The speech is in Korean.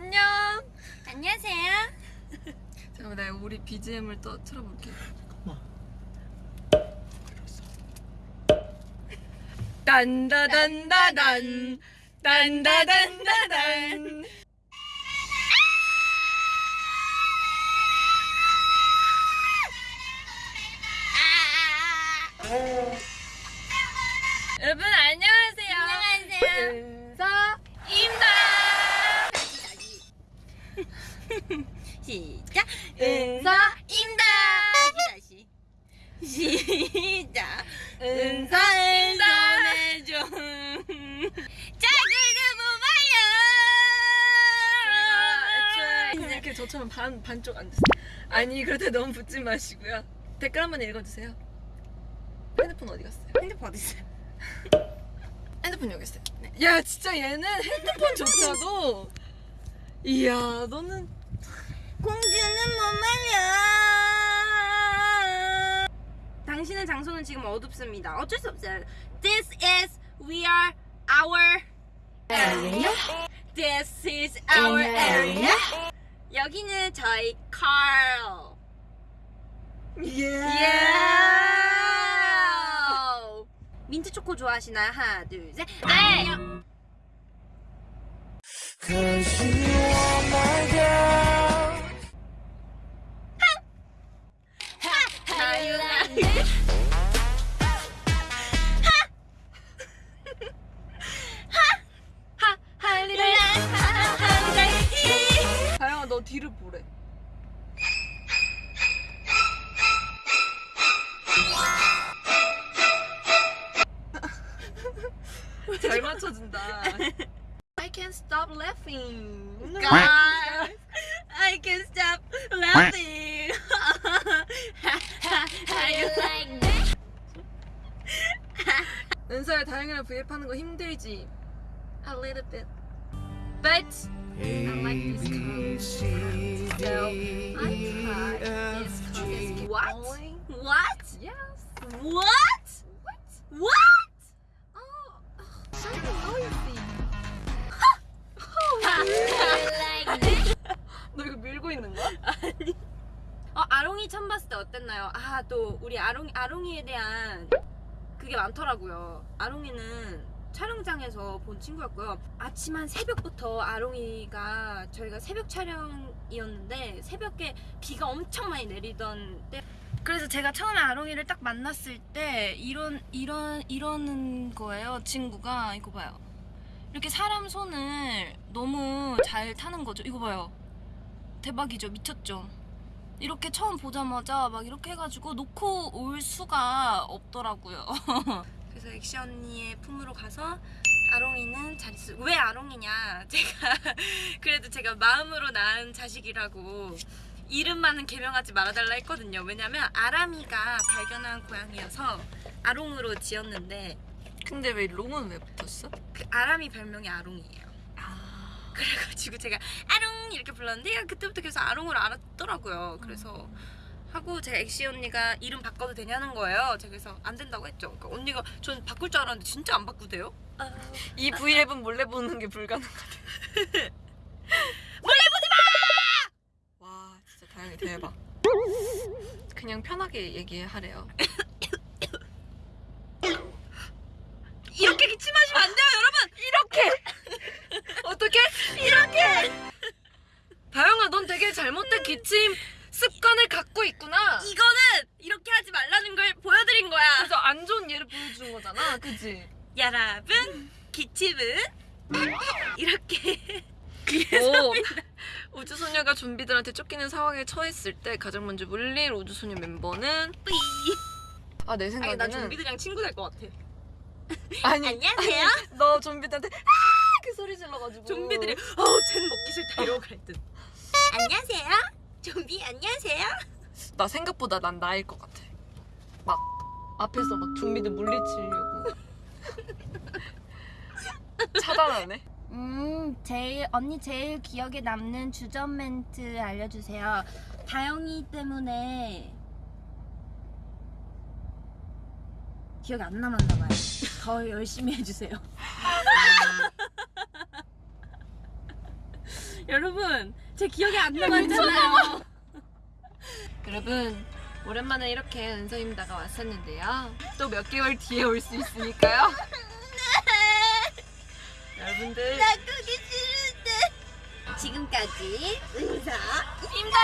안녕. 안녕하세요. 잠깐만 나 우리 BGM을 또 틀어볼게. 딴다단다단 딴다단다단 여러분 시작. 은서입니다. 다시. 시작. 은서입니다. 전해줘. 자그는 제가 뭐 이렇게 저처럼 반 반쪽 앉으세요. 아니 그렇다 너무 붙지 마시고요. 댓글 한번 읽어주세요. 핸드폰 어디 갔어요? 핸드폰 어디 있어요? 핸드폰 여기 있어요. 야 진짜 얘는 핸드폰 조차도 이야 너는 공주는 못 말려. 당신의 장소는 지금 어둡습니다. 어쩔 수 없어요. This is we are our area. This is our area. 여기는 저희 car. 예. Yeah. 민트 초코 좋아하시나요? 하나, 둘, 셋. 네. Cause 너 뒤를 보래. 잘 맞춰준다. I can't stop laughing. God, I can stop laughing. How you like that? 은서야 다영이랑 브이앱하는 거 힘들지? A little bit. But A, like this B, C, D, So, I tried E, this F, color. G. What? Only- What? Yes. What? What? 아롱이 처음 봤을 때 어땠나요? 아, 또 우리 아롱 아롱이에 대한 그게 많더라고요. 아롱이는 촬영장에서 본 친구였고요. 아침 한 새벽부터 아롱이가 저희가 새벽 촬영이었는데 새벽에 비가 엄청 많이 내리던 때 그래서 제가 처음에 아롱이를 딱 만났을 때 이런 이런 이러는 거예요. 친구가 이거 봐요. 이렇게 사람 손을 너무 잘 타는 거죠. 이거 봐요. 대박이죠. 미쳤죠. 이렇게 처음 보자마자 막 이렇게 해가지고 놓고 올 수가 없더라고요. 그래서 액시 언니의 품으로 가서 아롱이는 잘 있어. 왜 아롱이냐? 제가 그래도 제가 마음으로 낳은 자식이라고 이름만은 개명하지 말아달라 했거든요. 왜냐면 아람이가 발견한 고양이여서 아롱으로 지었는데 근데 왜 롱은 왜 붙었어? 그 아람이 별명이 아롱이에요. 그래가지고 제가 아롱 이렇게 불렀는데 그때부터 계속 아롱으로 알았더라고요. 그래서 하고 제가 엑시 언니가 이름 바꿔도 되냐는 거예요. 제가 그래서 안 된다고 했죠. 그러니까 언니가 전 바꿀 줄 알았는데 진짜 안 바꾸대요. 이 브이앱은 몰래 보는 게 불가능하대. 몰래 보지 마! 와 진짜 다영이 대박. 그냥 편하게 얘기하래요. 기침 습관을 갖고 있구나. 이거는 이렇게 하지 말라는 걸 보여드린 거야. 그래서 안 좋은 예를 보여주는 거잖아, 그지? 여러분, 기침은 이렇게 오, 우주소녀가 좀비들한테 쫓기는 상황에 처했을 때 가장 먼저 물릴 우주소녀 멤버는 뿌이. 아내 아니 생각에는 나 좀비들이랑 친구 될 것 같아. 아니, 안녕하세요. 너 좀비들한테 아! 그 소리 질러가지고 좀비들이 어우 쟨 먹기 싫다 이러고 그랬든 안녕하세요 좀비 안녕하세요. 나 생각보다 난 나일 것 같아. 막 앞에서 막 좀비들 물리치려고. 차단하네. 음 제일 언니 제일 기억에 남는 주전 멘트 알려주세요. 다영이 때문에 기억이 안 남았나 봐요. 더 열심히 해주세요. 여러분 제 기억에 안 남았잖아요. 여러분 오랜만에 이렇게 은서입니다가 왔었는데요. 또 몇 개월 뒤에 올 수 있으니까요. 여러분들 그게 싫은데. 지금까지 은사 임다였습니다.